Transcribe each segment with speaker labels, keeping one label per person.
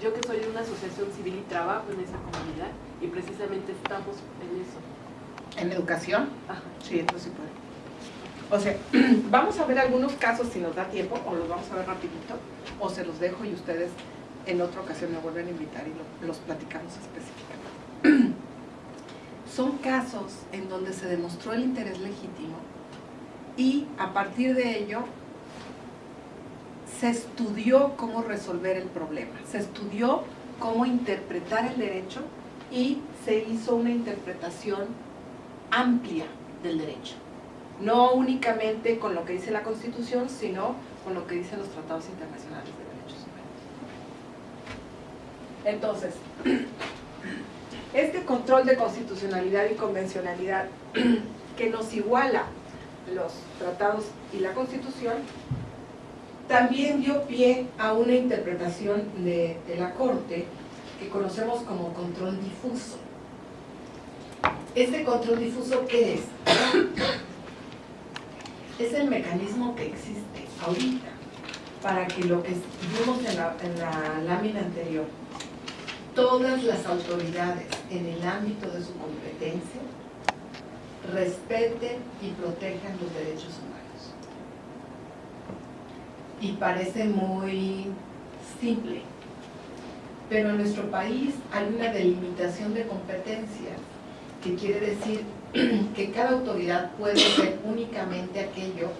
Speaker 1: yo que soy de una asociación civil y trabajo en esa comunidad y precisamente estamos en eso.
Speaker 2: ¿En educación?
Speaker 1: Ajá.
Speaker 2: Sí, entonces sí puede. O sea, vamos a ver algunos casos si nos da tiempo, o los vamos a ver rapidito, o se los dejo y ustedes en otra ocasión me vuelven a invitar y lo- los platicamos específicamente. Son casos en donde se demostró el interés legítimo y a partir de ello se estudió cómo resolver el problema, se estudió cómo interpretar el derecho y se hizo una interpretación amplia del derecho. No únicamente con lo que dice la Constitución, sino con lo que dicen los tratados internacionales de derechos humanos. Entonces, este control de constitucionalidad y convencionalidad que nos iguala los tratados y la Constitución, también dio pie a una interpretación de, la Corte que conocemos como control difuso. ¿Este control difuso qué es? Es el mecanismo que existe ahorita para que lo que vimos en la lámina anterior, todas las autoridades en el ámbito de su competencia respeten y protejan los derechos humanos. Y parece muy simple, pero en nuestro país hay una delimitación de competencias que quiere decir que cada autoridad puede hacer únicamente aquello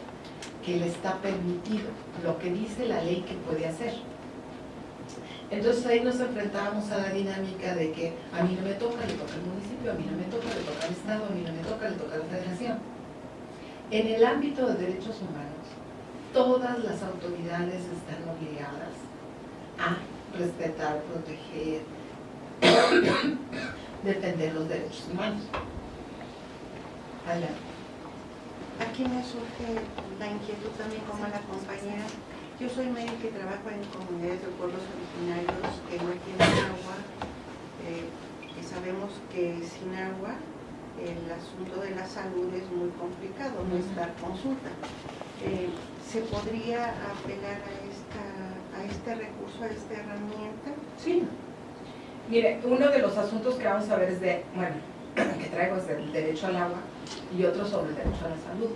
Speaker 2: que le está permitido, lo que dice la ley que puede hacer. Entonces ahí nos enfrentábamos a la dinámica de que a mí no me toca, le toca al municipio, a mí no me toca, le toca al Estado, a mí no me toca, le toca la Federación. En el ámbito de derechos humanos, todas las autoridades están obligadas a respetar, proteger, defender los derechos humanos. Adelante.
Speaker 3: Aquí me surge la inquietud también como la compañera. Yo soy médica y trabajo en comunidades de pueblos originarios que no tienen agua, eh, y sabemos que sin agua el asunto de la salud es muy complicado, no es dar consulta. Eh, ¿Se podría apelar a, esta, a este recurso, a esta herramienta?
Speaker 2: Sí. Mire, uno de los asuntos que vamos a ver es de, bueno, que traigo es del derecho al agua y otro sobre el derecho a la salud.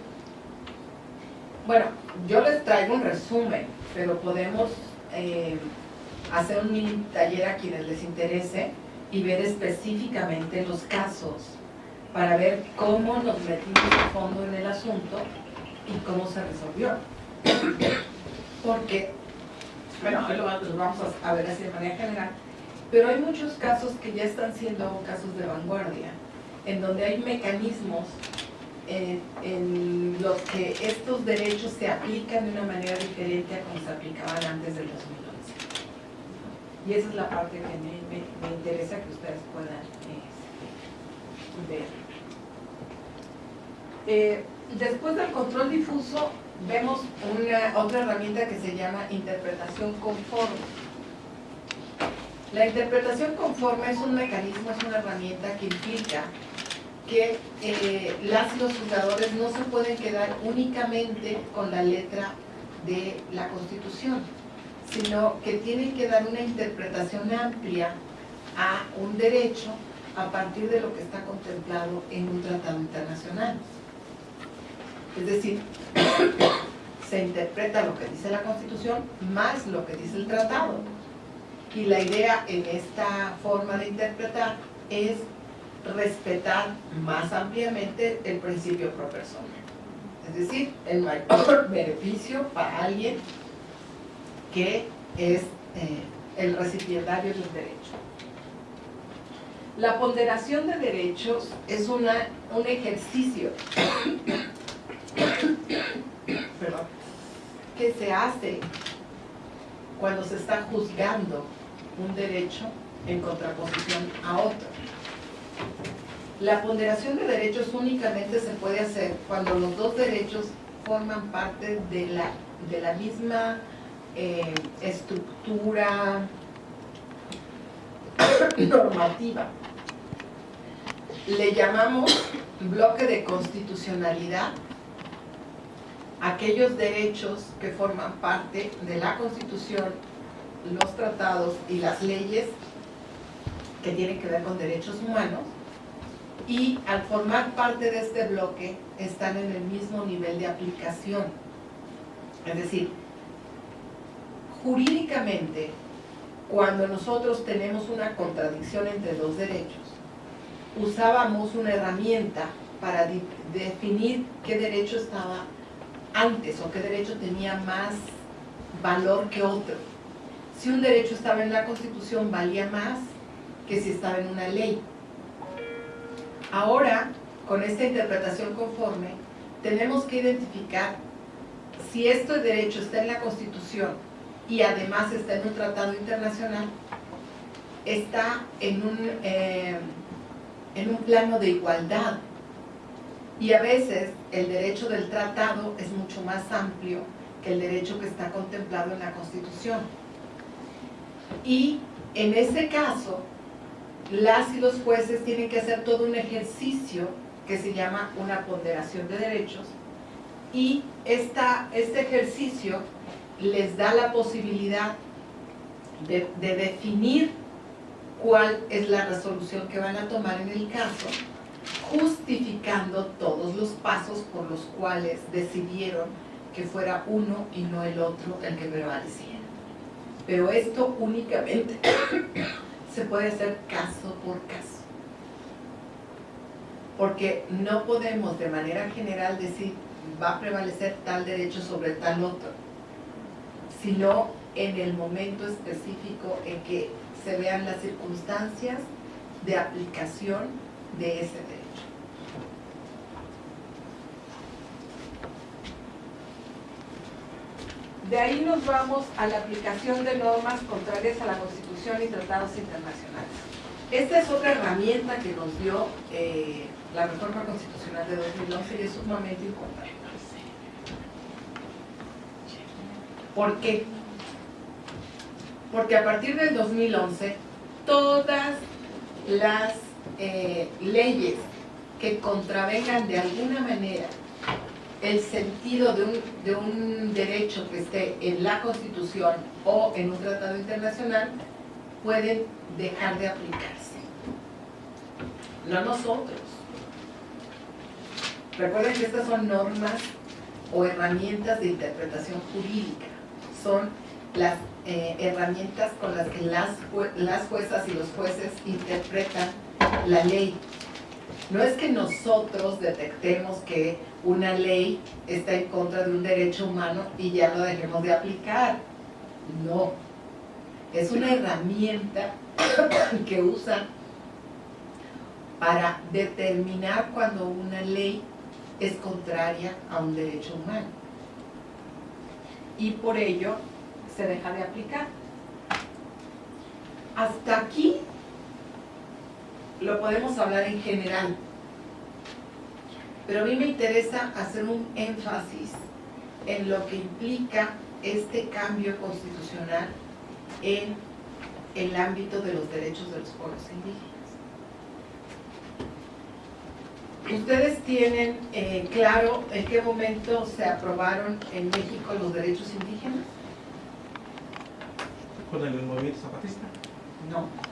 Speaker 2: Bueno, yo les traigo un resumen, pero podemos eh, hacer un mini taller a quienes les interese y ver específicamente los casos para ver cómo nos metimos a fondo en el asunto y cómo se resolvió. Porque, bueno, lo vamos a- ver así de manera general, pero hay muchos casos que ya están siendo casos de vanguardia, en donde hay mecanismos en, en los que estos derechos se aplican de una manera diferente a como se aplicaban antes del 2011. Y esa es la parte que me, me- interesa que ustedes puedan este, ver. Eh, después del control difuso, vemos una, otra herramienta que se llama interpretación conforme. La interpretación conforme es un mecanismo, es una herramienta que implica que eh, las los juzgadores no se pueden quedar únicamente con la letra de la Constitución, sino que tienen que dar una interpretación amplia a un derecho a partir de lo que está contemplado en un tratado internacional. Es decir, se interpreta lo que dice la Constitución más lo que dice el tratado. Y la idea en esta forma de interpretar es respetar más ampliamente el principio pro persona. Es decir, el mayor beneficio para alguien que es eh, el recipiendario del derecho. La ponderación de derechos es una, un ejercicio que se hace cuando se está juzgando un derecho en contraposición a otro. La ponderación de derechos únicamente se puede hacer cuando los dos derechos forman parte de la, de la misma eh, estructura normativa. Le llamamos bloque de constitucionalidad aquellos derechos que forman parte de la Constitución los tratados y las leyes que tienen que ver con derechos humanos y al formar parte de este bloque están en el mismo nivel de aplicación. Es decir, jurídicamente, cuando nosotros tenemos una contradicción entre dos derechos, usábamos una herramienta para definir qué derecho estaba antes o qué derecho tenía más valor que otro. Si un derecho estaba en la Constitución valía más que si estaba en una ley. Ahora, con esta interpretación conforme, tenemos que identificar si este derecho está en la Constitución y además está en un tratado internacional, está en un, eh, en un plano de igualdad. Y a veces el derecho del tratado es mucho más amplio que el derecho que está contemplado en la Constitución. Y en ese caso, las y los jueces tienen que hacer todo un ejercicio que se llama una ponderación de derechos y esta, este ejercicio les da la posibilidad de, de definir cuál es la resolución que van a tomar en el caso, justificando todos los pasos por los cuales decidieron que fuera uno y no el otro el que prevaleciera. Pero esto únicamente se puede hacer caso por caso. Porque no podemos de manera general decir va a prevalecer tal derecho sobre tal otro, sino en el momento específico en que se vean las circunstancias de aplicación de ese derecho. De ahí nos vamos a la aplicación de normas contrarias a la Constitución y tratados internacionales. Esta es otra herramienta que nos dio eh, la reforma constitucional de 2011 y es sumamente importante. ¿Por qué? Porque a partir del 2011, todas las eh, leyes que contravengan de alguna manera el sentido de un, de un derecho que esté en la Constitución o en un tratado internacional pueden dejar de aplicarse. No nosotros. Recuerden que estas son normas o herramientas de interpretación jurídica. Son las eh, herramientas con las que las, las juezas y los jueces interpretan la ley. No es que nosotros detectemos que una ley está en contra de un derecho humano y ya lo dejemos de aplicar. No. Es una herramienta que usan para determinar cuando una ley es contraria a un derecho humano. Y por ello se deja de aplicar. Hasta aquí lo podemos hablar en general. Pero a mí me interesa hacer un énfasis en lo que implica este cambio constitucional en el ámbito de los derechos de los pueblos indígenas. ¿Ustedes tienen eh, claro en qué momento se aprobaron en México los derechos indígenas?
Speaker 4: ¿Con el movimiento zapatista?
Speaker 2: No.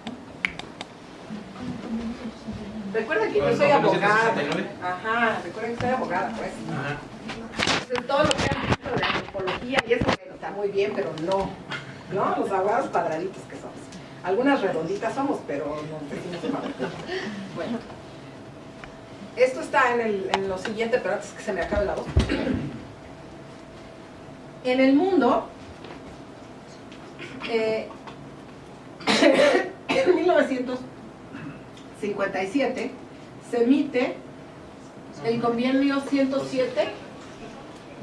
Speaker 1: Recuerda que yo soy abogada. Ajá, recuerden que soy abogada, pues. Ajá. todo lo que han visto de antropología y eso está muy bien, pero no. ¿No? Los abogados padraditos que somos. Algunas redonditas somos, pero no decimos Bueno. Esto está en, el, en lo siguiente, pero antes que se me acabe la voz. En el mundo, eh, en 1900 57 se emite el convenio 107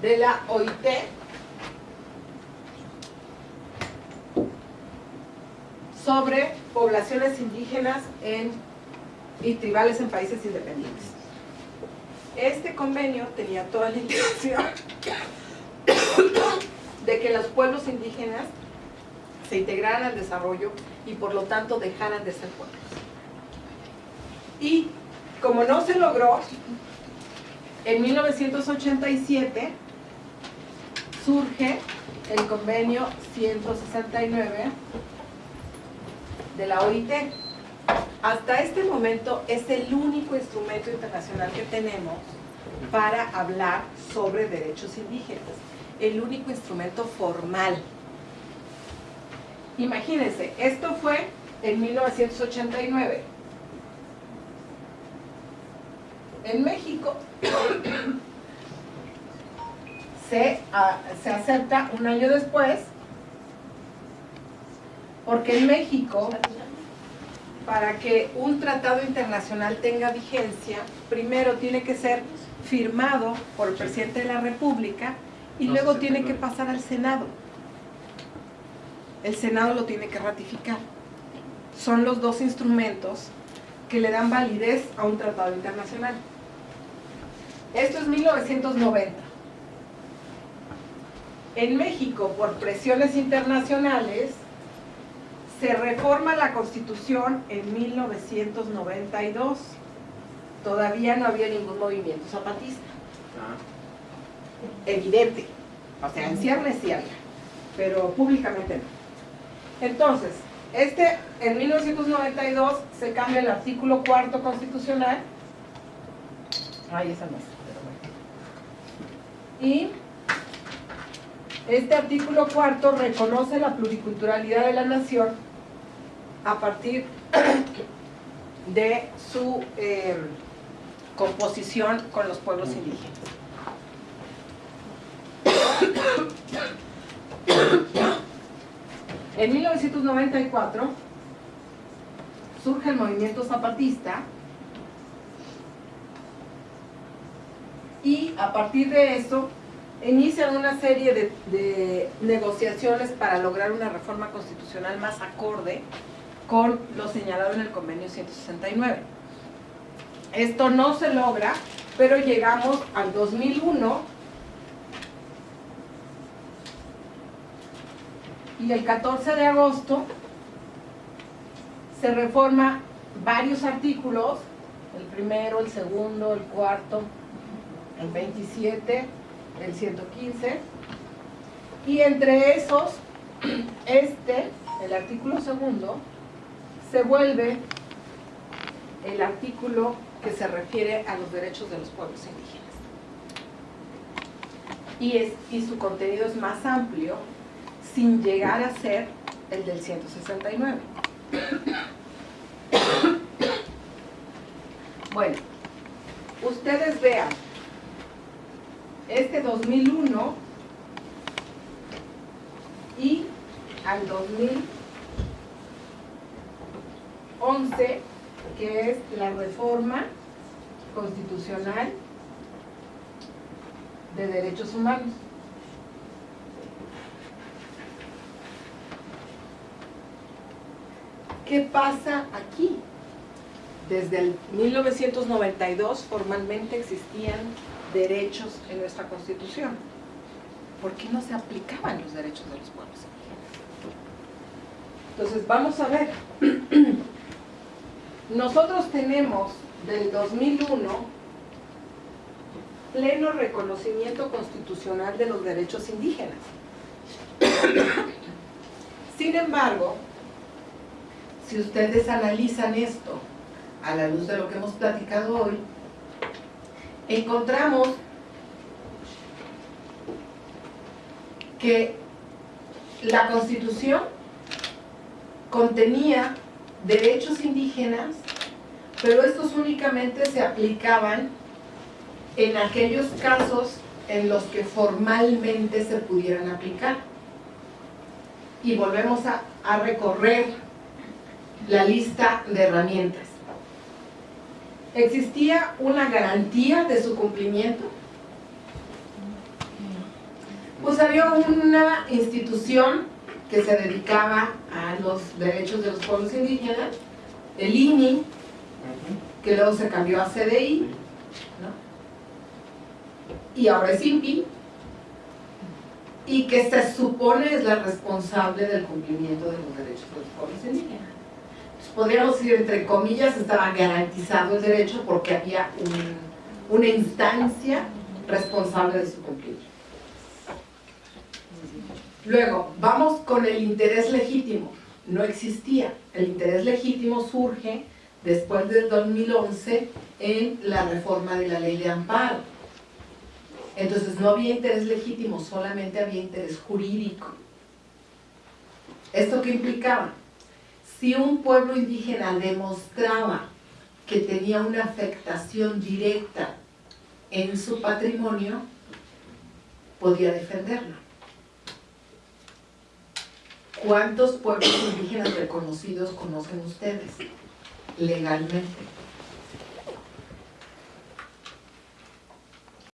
Speaker 1: de la OIT sobre poblaciones indígenas en, y tribales en países independientes. Este convenio tenía toda la intención de que los pueblos indígenas se integraran al desarrollo y por lo tanto dejaran de ser pueblos. Y como no se logró, en 1987 surge
Speaker 2: el convenio 169 de la OIT. Hasta este momento es el único instrumento internacional que tenemos para hablar sobre derechos indígenas. El único instrumento formal. Imagínense, esto fue en 1989. En México se, se acepta un año después porque en México para que un tratado internacional tenga vigencia, primero tiene que ser firmado por el presidente de la República y luego tiene que pasar al Senado. El Senado lo tiene que ratificar. Son los dos instrumentos que le dan validez a un tratado internacional. Esto es 1990. En México, por presiones internacionales, se reforma la Constitución en 1992. Todavía no había ningún movimiento zapatista. Ah. Evidente. O sea, en ciernes sí había, pero públicamente no. Entonces, este, en 1992 se cambia el artículo cuarto constitucional. Ay, esa no es. Y este artículo cuarto reconoce la pluriculturalidad de la nación a partir de su eh, composición con los pueblos indígenas. En 1994 surge el movimiento zapatista y a partir de eso inician una serie de, de, negociaciones para lograr una reforma constitucional más acorde con lo señalado en el convenio 169. Esto no se logra, pero llegamos al 2001 y el 14 de agosto se reforma varios artículos, el primero, el segundo, el cuarto, el 27, el 115, y entre esos, este, el artículo segundo, se vuelve el artículo que se refiere a los derechos de los pueblos indígenas. Y, es, y su contenido es más amplio, sin llegar a ser el del 169. Bueno, ustedes vean, este 2001 y al 2011, que es la reforma constitucional de derechos humanos. ¿Qué pasa aquí? Desde el 1992 formalmente existían derechos en nuestra Constitución. ¿Por qué no se aplicaban los derechos de los pueblos Entonces, vamos a ver. Nosotros tenemos del 2001 pleno reconocimiento constitucional de los derechos indígenas. Sin embargo, si ustedes analizan esto a la luz de lo que hemos platicado hoy, encontramos que la Constitución contenía derechos indígenas, pero estos únicamente se aplicaban en aquellos casos en los que formalmente se pudieran aplicar. Y volvemos a, a recorrer la lista de herramientas. ¿Existía una garantía de su cumplimiento? Pues había una institución que se dedicaba a los derechos de los pueblos indígenas, el INI, que luego se cambió a CDI, y ahora es INPI, y que se supone es la responsable del cumplimiento de los derechos de los pueblos indígenas podríamos decir, entre comillas, estaba garantizado el derecho porque había una instancia responsable de su cumplimiento. Luego, vamos con el interés legítimo. No existía. El interés legítimo surge después del 2011 en la reforma de la ley de amparo. Entonces no había interés legítimo, solamente había interés jurídico. ¿Esto qué implicaba? Si un pueblo indígena demostraba que tenía una afectación directa en su patrimonio, podía defenderlo. ¿Cuántos pueblos indígenas reconocidos conocen ustedes legalmente?